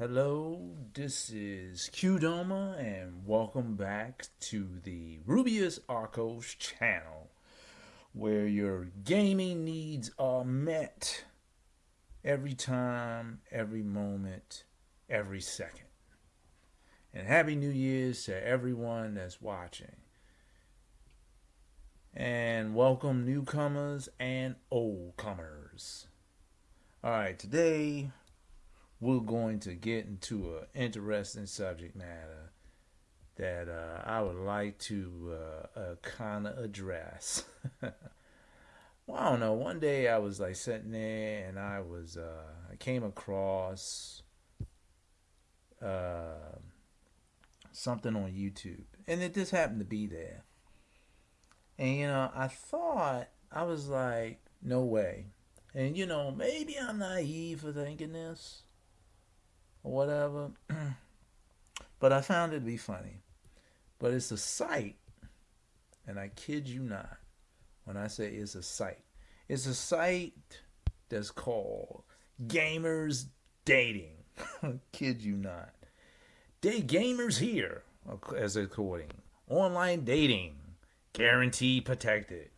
Hello, this is Qdoma, and welcome back to the Rubius Arcos channel, where your gaming needs are met every time, every moment, every second. And Happy New Year's to everyone that's watching. And welcome newcomers and old comers. Alright, today we're going to get into an interesting subject matter that uh, I would like to uh, uh, kind of address. well, I don't know. One day I was like sitting there and I was uh, I came across uh, something on YouTube, and it just happened to be there. And you know, I thought I was like, no way. And you know, maybe I'm naive for thinking this or whatever. but I found it to be funny. But it's a site, and I kid you not when I say it's a site. It's a site that's called Gamers Dating. kid you not. Day Gamers Here, as according. Online dating, guarantee protected.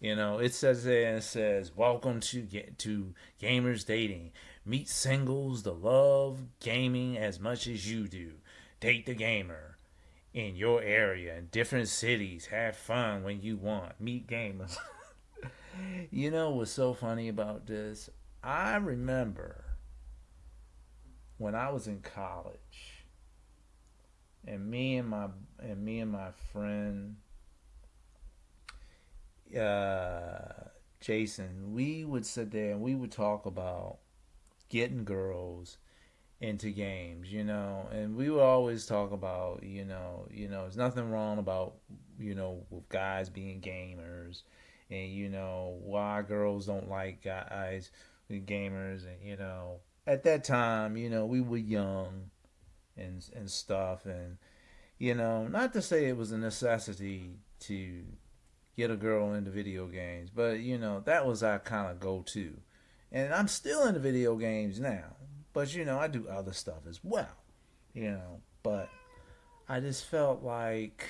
You know, it says there, it says, welcome to, to Gamers Dating. Meet singles that love gaming as much as you do. Date the gamer in your area in different cities. Have fun when you want. Meet gamers. you know what's so funny about this? I remember when I was in college and me and my and me and my friend uh, Jason, we would sit there and we would talk about getting girls into games, you know, and we would always talk about, you know, you know, there's nothing wrong about, you know, with guys being gamers, and you know why girls don't like guys gamers, and you know, at that time, you know, we were young, and and stuff, and you know, not to say it was a necessity to get a girl into video games, but you know, that was our kind of go-to and I'm still into video games now. But, you know, I do other stuff as well. You know, but I just felt like,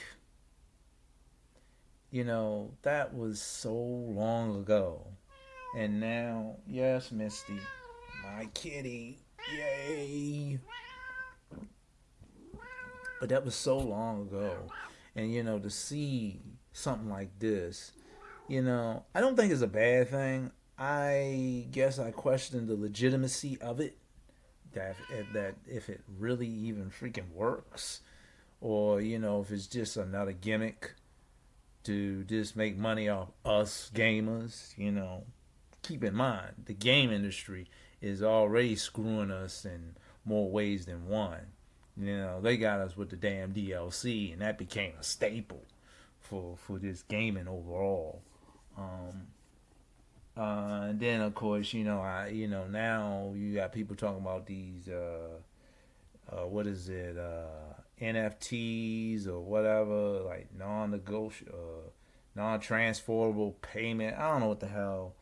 you know, that was so long ago. And now, yes, Misty, my kitty, yay. But that was so long ago. And, you know, to see something like this, you know, I don't think it's a bad thing. I guess I question the legitimacy of it. That that if it really even freaking works, or you know if it's just another gimmick to just make money off us gamers. You know, keep in mind the game industry is already screwing us in more ways than one. You know, they got us with the damn DLC, and that became a staple for for this gaming overall. Um, uh, and then of course, you know, I you know now you got people talking about these uh, uh, what is it uh, NFTs or whatever like non-negotiable, uh, non-transferable payment. I don't know what the hell.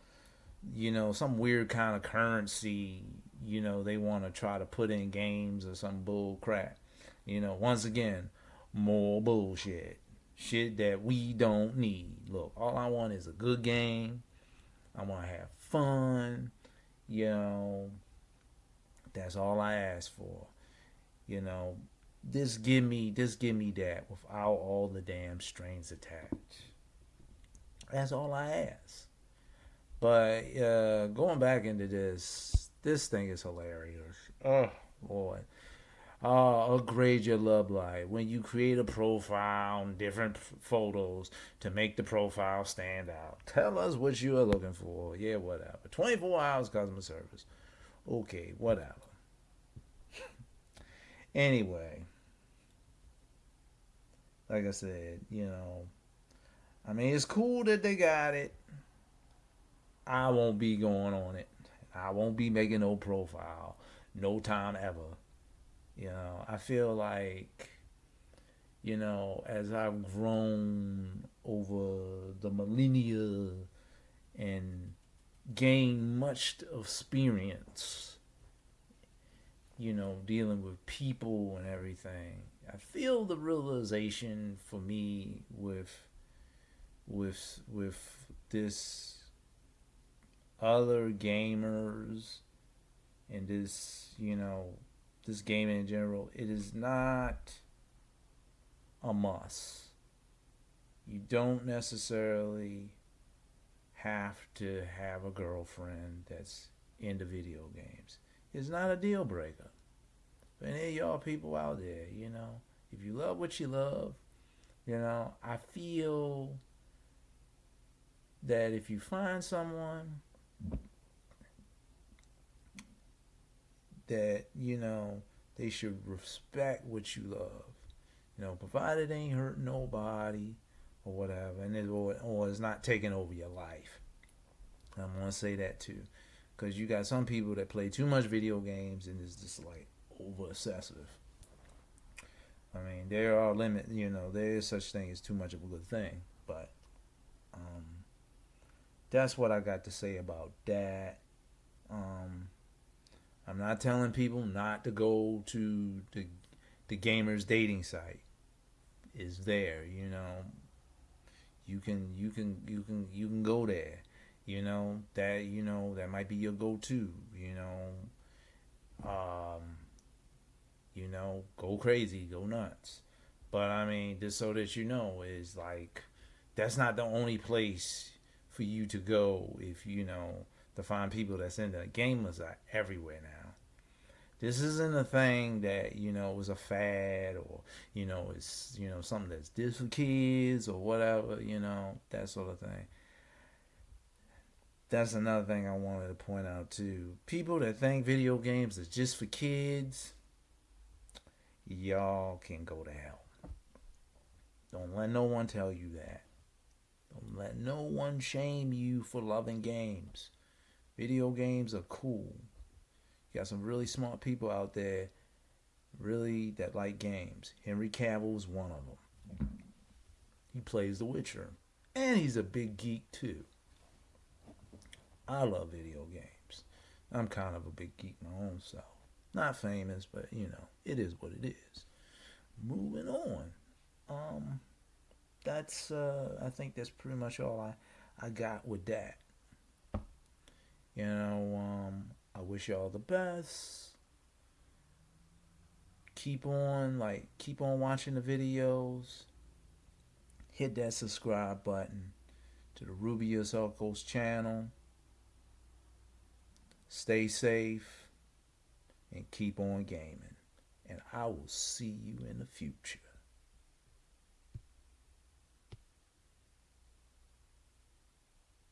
You know, some weird kind of currency. You know, they want to try to put in games or some bull crap. You know, once again, more bullshit. Shit that we don't need. Look, all I want is a good game I want to have fun. You know, that's all I ask for. You know, just give me, just give me that without all the damn strings attached. That's all I ask. But uh, going back into this, this thing is hilarious. Oh, boy uh, upgrade your love life when you create a profile and different photos to make the profile stand out. Tell us what you are looking for. Yeah, whatever. 24 hours customer service. Okay, whatever. anyway, like I said, you know, I mean, it's cool that they got it. I won't be going on it. I won't be making no profile. No time ever. You know, I feel like, you know, as I've grown over the millennia and gained much experience you know, dealing with people and everything, I feel the realization for me with with with this other gamers and this, you know, this game in general, it is not a must. You don't necessarily have to have a girlfriend that's into video games. It's not a deal breaker. But any of y'all people out there, you know, if you love what you love, you know, I feel that if you find someone that, you know, they should respect what you love. You know, provided it ain't hurt nobody or whatever, and it, or, or it's not taking over your life. I'm gonna say that too, because you got some people that play too much video games and it's just like over excessive. I mean, there are limits. You know, there is such thing as too much of a good thing, but um, that's what I got to say about that. Um, I'm not telling people not to go to the the gamers dating site. Is there, you know. You can you can you can you can go there. You know that you know that might be your go-to. You know, um, you know, go crazy, go nuts. But I mean, just so that you know, is like that's not the only place for you to go if you know to find people that's into gamers are everywhere now. This isn't a thing that you know was a fad or you know it's you know something that's just for kids or whatever you know that sort of thing. That's another thing I wanted to point out too. People that think video games is just for kids, y'all can go to hell. Don't let no one tell you that. Don't let no one shame you for loving games. Video games are cool. You got some really smart people out there, really that like games. Henry Cavill is one of them. He plays The Witcher, and he's a big geek too. I love video games. I'm kind of a big geek my own self. Not famous, but you know, it is what it is. Moving on. Um that's uh I think that's pretty much all I I got with that. You know, um I wish y'all the best. Keep on like keep on watching the videos. Hit that subscribe button to the Ruby Coast channel. Stay safe and keep on gaming. And I will see you in the future.